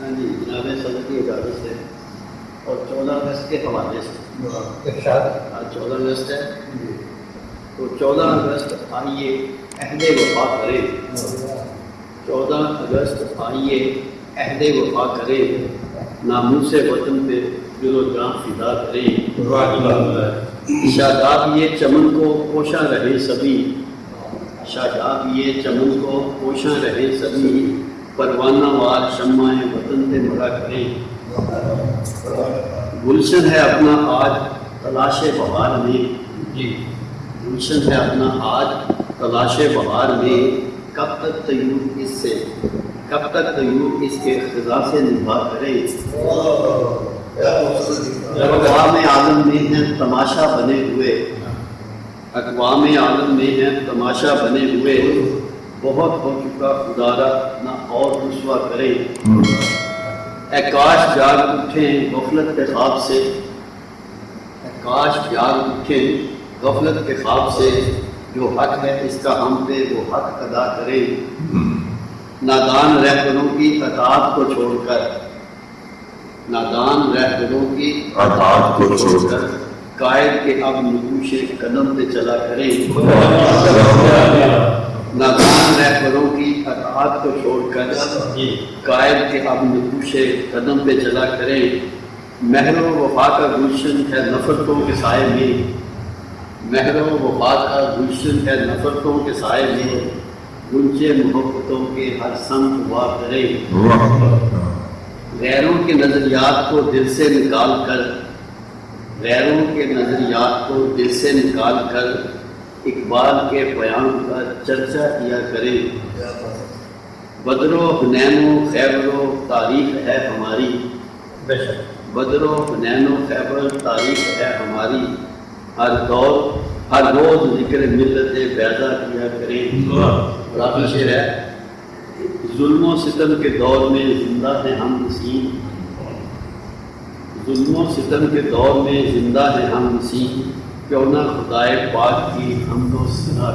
ہاں جی جناب صدر کی اجازت سے۔ اور چودہ اگست کے حوالے سے۔ آج چودہ اگست ہے۔ تو چودہ اگست آئیے عہد وفا کرے۔ چودہ اگست آئیے عہد وفا کرے۔ ناموس وطن پہ دل و جان فدا کرے۔ شاداب یہ چمن کو پوشاں رہے سبھی۔ شاداب یہ چمن کو پوشاں رہے سبھی۔ پروانہ وار شمع وطن پہ مرا کرے گلشن ہے اپنا آج تلاش بہار میں جی گلشن ہے اپنا آج تلاش بہار میں کب تک تیور اس سے کب تک تیور اس کے خزاں سے نبھا کرے اقوام عالم میں ہیں تماشا بنے ہوئے اقوام عالم میں ہیں تماشا بنے ہوئے بہت ہو چکا خدارہ نہ اور رسوا کرے۔ اے کاش جاگ اٹھیں غفلت کے خواب سے۔ اے کاش جاگ اٹھیں غفلت کے خواب سے۔ جو حق ہے اس کا ہم پہ وہ حق ادا کرے۔ نادان رہبروں کی اطاعت کو چھوڑ کر۔ نادان رہبروں کی اطاعت کو چھوڑ کر۔ قائد کے اب نقوش قدم پہ چلا کرے۔ نادان رہبروں کی اطاعت کو چھوڑ کر قائد کے اب نقوش قدم پہ چلا کرے مہر و وفا کا گلشن ہے نفرتوں کے سائے میں۔ مہر و وفا کا گلشن ہے نفرتوں کے سائے میں۔ گنچے محبتوں کے ہر سنگ ہوا کرے غیروں کے نظریات کو دل سے نکال کر۔ غیروں کے نظریات کو دل سے نکال کر۔ اقبال کے بیان کا چرچا کیا کرے بدر و حنین و خیبر و تاریخ ہے ہماری۔ بدر و حنین و خیبر تاریخ ہے ہماری۔ ہر دور، ہر روز ذکر ملت پیدا کیا کرے شعر ہے۔ ظلم و ستم کے دور میں زندہ ہیں ہم نسیم ظلم و ستم کے دور میں زندہ ہیں ہم نسیم کیوں نہ خدائے پاک کی ہم کو سنا